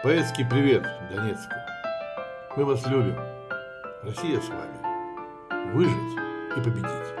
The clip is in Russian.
Поэтский привет Донецку. Мы вас любим. Россия с вами. Выжить и победить.